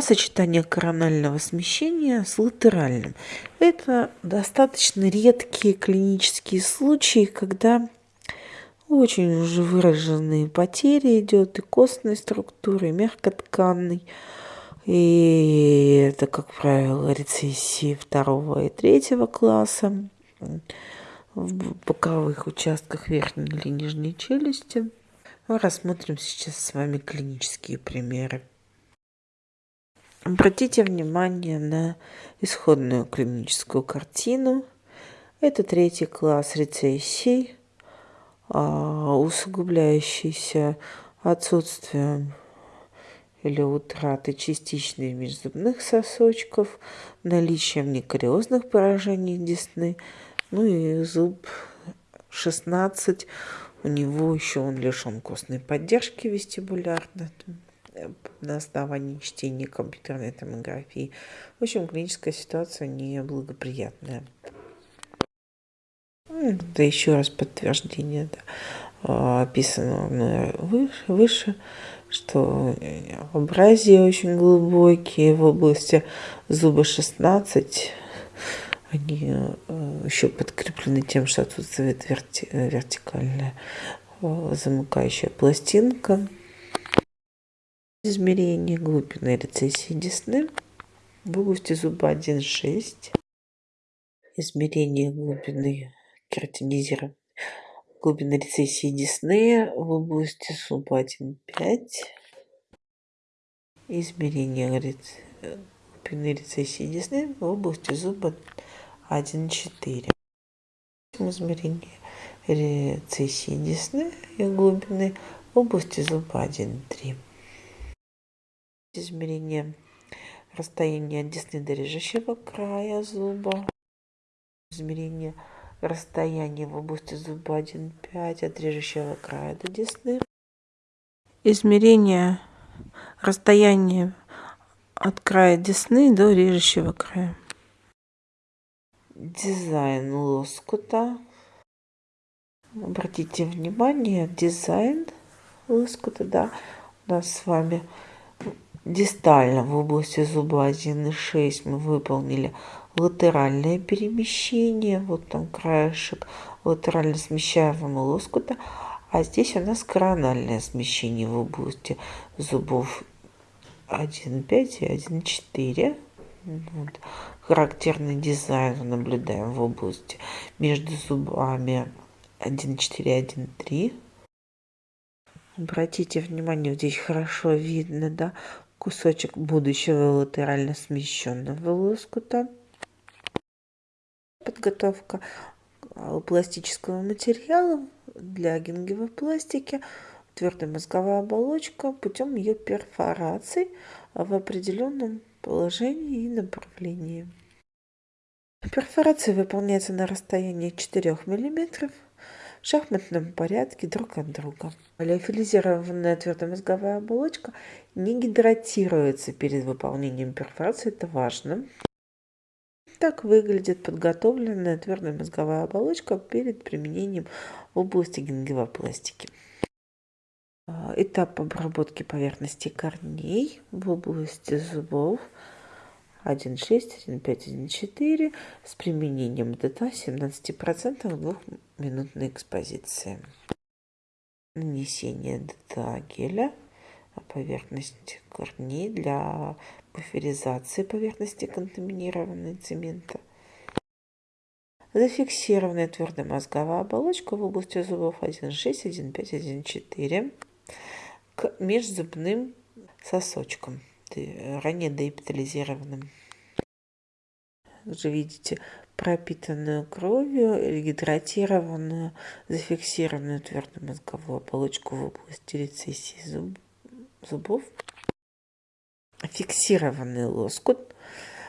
сочетание коронального смещения с латеральным. Это достаточно редкие клинические случаи, когда очень уже выраженные потери идет и костной структуры, и мягкотканной. И это, как правило, рецессии второго и третьего класса в боковых участках верхней или нижней челюсти. Мы рассмотрим сейчас с вами клинические примеры. Обратите внимание на исходную клиническую картину. Это третий класс рецессий, а, усугубляющийся отсутствием или утратой частичных межзубных сосочков, наличием некариозных поражений десны, ну и зуб 16, у него еще он лишен костной поддержки вестибулярной на основании чтения компьютерной томографии. В общем, клиническая ситуация неблагоприятная. Это еще раз подтверждение да, а, описанного выше, выше, что образия очень глубокие в области зуба 16. Они э, еще подкреплены тем, что отсутствует верти, вертикальная э, замыкающая пластинка измерение глубины рецессии десны в области зуба 1,6, измерение глубины кератинизирования глубины рецессии десны в области зуба 1,5, измерение глубины рецессии десны в области зуба 1,4. Измерение рецессии десны и глубины в области зуба 1,3 измерение расстояния от десны до режущего края зуба, измерение расстояния в области зуба 1,5 от режущего края до десны, измерение расстояния от края десны до режущего края. Дизайн лоскута. Обратите внимание, дизайн лоскута, да, у нас с вами Дистально в области зуба 1,6 мы выполнили латеральное перемещение. Вот там краешек латерально смещаемого лоскута. А здесь у нас корональное смещение в области зубов 1,5 и 1,4. Вот. Характерный дизайн наблюдаем в области между зубами 1,4 и 1,3. Обратите внимание, здесь хорошо видно, да, кусочек будущего латерально смещенного лоскута. Подготовка а, пластического материала для гингивопластики, твердая мозговая оболочка путем ее перфорации в определенном положении и направлении. Перфорация выполняется на расстоянии 4 мм шахматном порядке друг от друга. Леофилизированная твердомозговая оболочка не гидратируется перед выполнением перфорации, это важно. Так выглядит подготовленная твердая мозговая оболочка перед применением в области гингивопластики. Этап обработки поверхности корней в области зубов 1,6, 1,5, 1,4 с применением ДТА 17% в двухминутной экспозиции. Нанесение ДТА геля на поверхность корней для буферизации поверхности контаминированной цемента. Зафиксированная твердая мозговая оболочка в области зубов 1,6, 1,5, 1,4 к межзубным сосочкам ранее деэпитализированным. Уже видите пропитанную кровью, гидратированную, зафиксированную твердую мозговую оболочку в области рецессии зуб, зубов. Фиксированный лоскут.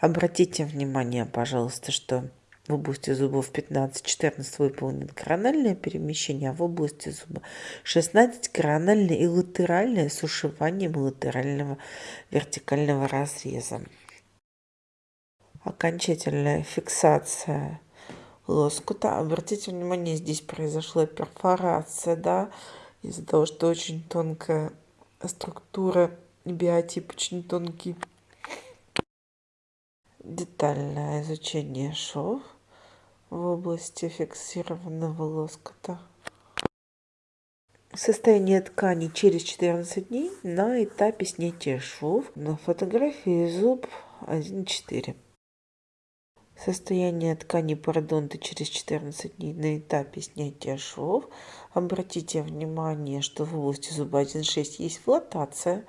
Обратите внимание, пожалуйста, что в области зубов 15-14 выполнено корональное перемещение, а в области зуба 16 корональное и латеральное с ушиванием латерального вертикального разреза. Окончательная фиксация лоскута. Обратите внимание, здесь произошла перфорация, да, из-за того, что очень тонкая структура, биотип очень тонкий детальное изучение шов в области фиксированного лоскута. Состояние ткани через 14 дней на этапе снятия швов на фотографии зуб 1.4. Состояние ткани пародонта через 14 дней на этапе снятия швов. Обратите внимание, что в области зуба 1.6 есть флотация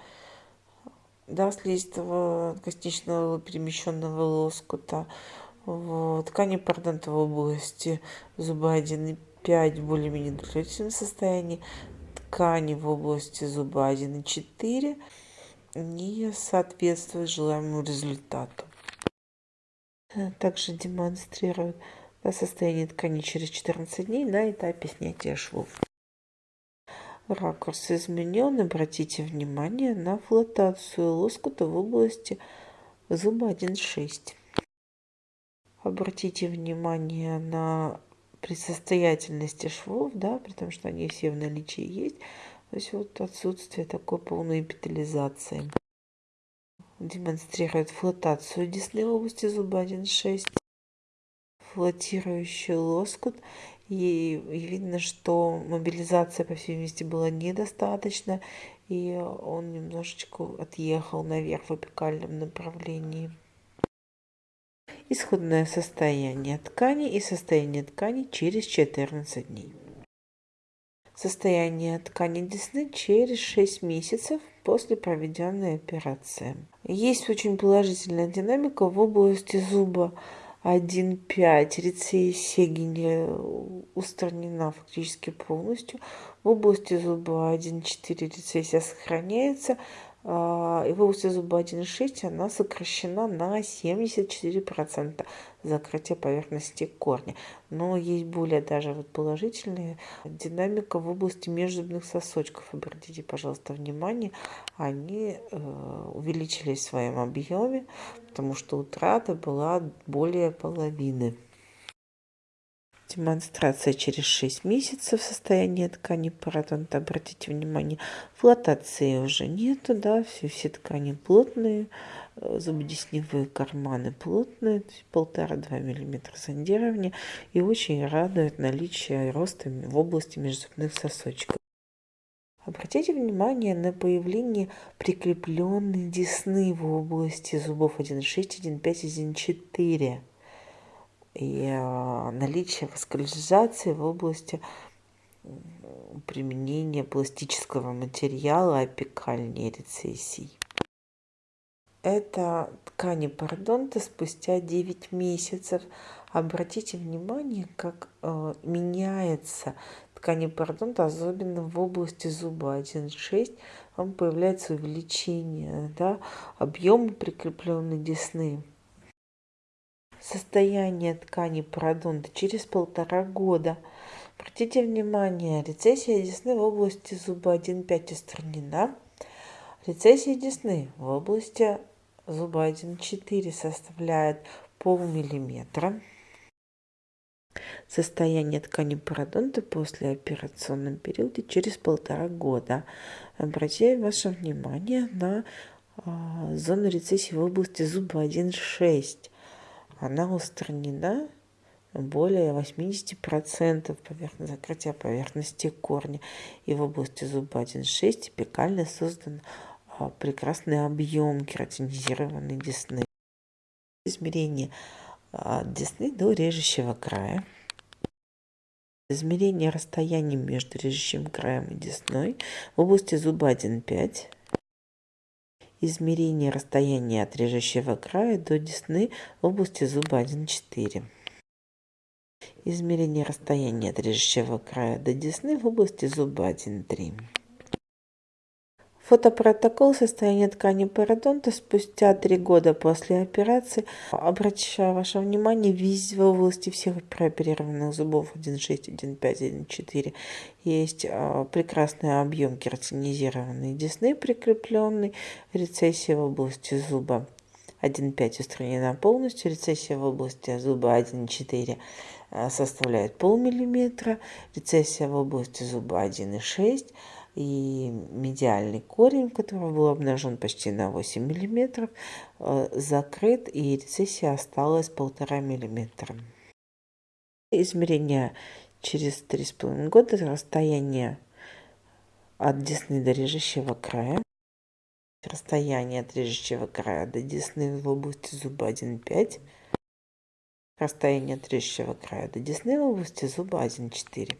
да, слизистого костичного перемещенного лоскута. Ткани пародонта в области зуба 1.5 в более-менее удовлетворительном состоянии ткани в области зуба 1,4 не соответствует желаемому результату. Также демонстрирует состояние ткани через 14 дней на этапе снятия швов. Ракурс изменен. Обратите внимание на флотацию лоскута в области зуба 1,6. Обратите внимание на при состоятельности швов, да, при том, что они все в наличии есть, то есть вот отсутствие такой полной эпитализации. Демонстрирует флотацию десны в области зуба 1.6, флотирующий лоскут. И, и видно, что мобилизация, по всей видимости, была недостаточно, и он немножечко отъехал наверх в апикальном направлении исходное состояние ткани и состояние ткани через 14 дней. Состояние ткани десны через 6 месяцев после проведенной операции. Есть очень положительная динамика в области зуба 1.5. Рецессия устранена фактически полностью. В области зуба 1.4 рецессия сохраняется. Области зуба 1,6 она сокращена на 74% закрытия поверхности корня. Но есть более даже вот положительная динамика в области межзубных сосочков. Обратите, пожалуйста, внимание, они э, увеличились в своем объеме, потому что утрата была более половины. Демонстрация через 6 месяцев состояния ткани пародонта. Обратите внимание, флотации уже нету, да, все, все ткани плотные, э, зубодесневые карманы плотные, полтора-два миллиметра зондирования и очень радует наличие роста в области межзубных сосочков. Обратите внимание на появление прикрепленной десны в области зубов 1,6, 1,5, 1,4 и а, наличие васкуляризации в области применения пластического материала апикальной рецессий. Это ткани пародонта спустя 9 месяцев. Обратите внимание, как э, меняется ткани пародонта, особенно в области зуба 1,6. Там появляется увеличение да, объема прикрепленной десны состояние ткани пародонта через полтора года. Обратите внимание, рецессия десны в области зуба 1,5 устранена. Рецессия десны в области зуба 1,4 составляет полмиллиметра. Состояние ткани пародонта после операционном периоде через полтора года. Обратите ваше внимание на а, зону рецессии в области зуба 1,6 она устранена более 80% поверхности, закрытия поверхности корня. И в области зуба 1,6 типикально создан а, прекрасный объем кератинизированной десны. Измерение а, десны до режущего края. Измерение расстояния между режущим краем и десной в области зуба 1,5 измерение расстояния от режущего края до десны в области зуба 1,4. Измерение расстояния от режущего края до десны в области зуба 1,3. Фотопротокол состояния ткани пародонта спустя три года после операции. Обращаю ваше внимание, везде в области всех прооперированных зубов 1,6, 1,5, 1,4 есть а, прекрасный объем кератинизированной десны прикрепленный, рецессия в области зуба 1,5 устранена полностью, рецессия в области зуба 1,4 а, составляет полмиллиметра, рецессия в области зуба 1,6 и медиальный корень, который был обнажен почти на 8 мм, э, закрыт, и рецессия осталась полтора миллиметра. Измерение через 3,5 года, расстояние от десны до режущего края. Расстояние от режущего края до десны в области зуба 1,5. Расстояние от режущего края до десны в области зуба 1,4.